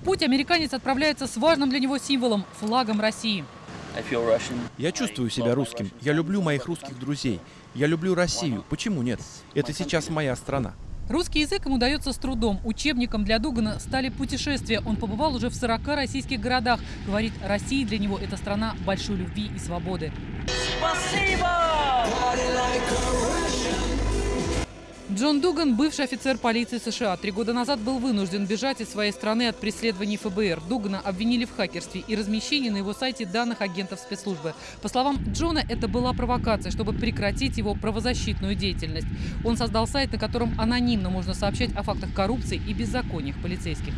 В путь американец отправляется с важным для него символом – флагом России. Я чувствую себя русским. Я люблю моих русских друзей. Я люблю Россию. Почему нет? Это сейчас моя страна. Русский язык ему дается с трудом. Учебником для Дугана стали путешествия. Он побывал уже в 40 российских городах. Говорит, Россия для него – это страна большой любви и свободы. Спасибо! Джон Дуган – бывший офицер полиции США. Три года назад был вынужден бежать из своей страны от преследований ФБР. Дугана обвинили в хакерстве и размещении на его сайте данных агентов спецслужбы. По словам Джона, это была провокация, чтобы прекратить его правозащитную деятельность. Он создал сайт, на котором анонимно можно сообщать о фактах коррупции и беззакониях полицейских.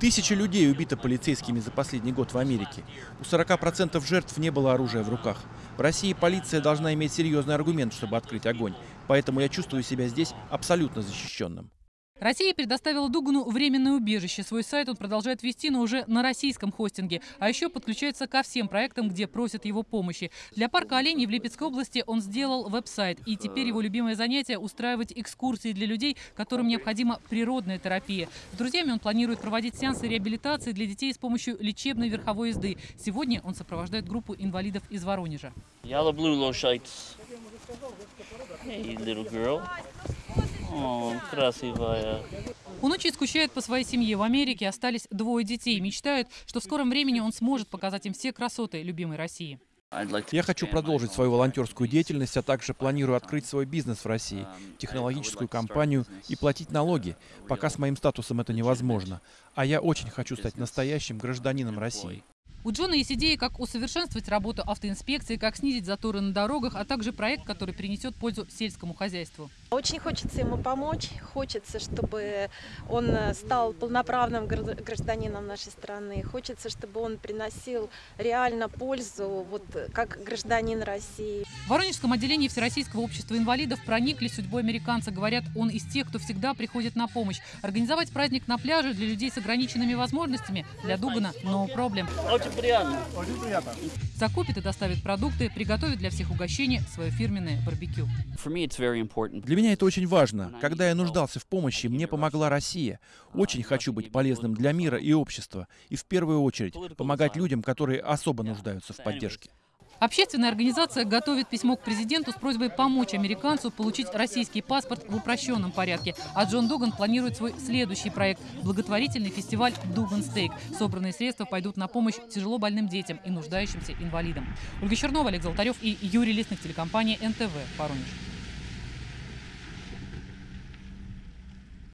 Тысячи людей убито полицейскими за последний год в Америке. У 40% жертв не было оружия в руках. В России полиция должна иметь серьезный аргумент, чтобы открыть огонь. Поэтому я чувствую себя здесь абсолютно защищенным. Россия предоставила Дугану временное убежище. Свой сайт он продолжает вести, но уже на российском хостинге. А еще подключается ко всем проектам, где просят его помощи. Для парка оленей в Липецкой области он сделал веб-сайт. И теперь его любимое занятие – устраивать экскурсии для людей, которым необходима природная терапия. С друзьями он планирует проводить сеансы реабилитации для детей с помощью лечебной верховой езды. Сегодня он сопровождает группу инвалидов из Воронежа. Я люблю лошадь. Hey, little girl. О, красивая. Он очень скучает по своей семье. В Америке остались двое детей. Мечтает, что в скором времени он сможет показать им все красоты любимой России. Я хочу продолжить свою волонтерскую деятельность, а также планирую открыть свой бизнес в России, технологическую компанию и платить налоги. Пока с моим статусом это невозможно. А я очень хочу стать настоящим гражданином России. У Джона есть идеи, как усовершенствовать работу автоинспекции, как снизить заторы на дорогах, а также проект, который принесет пользу сельскому хозяйству. Очень хочется ему помочь, хочется, чтобы он стал полноправным гражданином нашей страны, хочется, чтобы он приносил реально пользу, вот как гражданин России. В Воронежском отделении Всероссийского общества инвалидов проникли судьбой американца. Говорят, он из тех, кто всегда приходит на помощь. Организовать праздник на пляже для людей с ограниченными возможностями для Дугана – no problem. Очень приятно. Очень приятно. Закупит и доставит продукты, приготовит для всех угощение свое фирменное барбекю. Для меня это очень важно. Когда я нуждался в помощи, мне помогла Россия. Очень хочу быть полезным для мира и общества. И в первую очередь помогать людям, которые особо нуждаются в поддержке. Общественная организация готовит письмо к президенту с просьбой помочь американцу получить российский паспорт в упрощенном порядке. А Джон Дуган планирует свой следующий проект – благотворительный фестиваль «Дуган Стейк». Собранные средства пойдут на помощь тяжело больным детям и нуждающимся инвалидам. Ольга Чернова, Олег Золотарев и Юрий Лесных, телекомпания НТВ, Воронеж.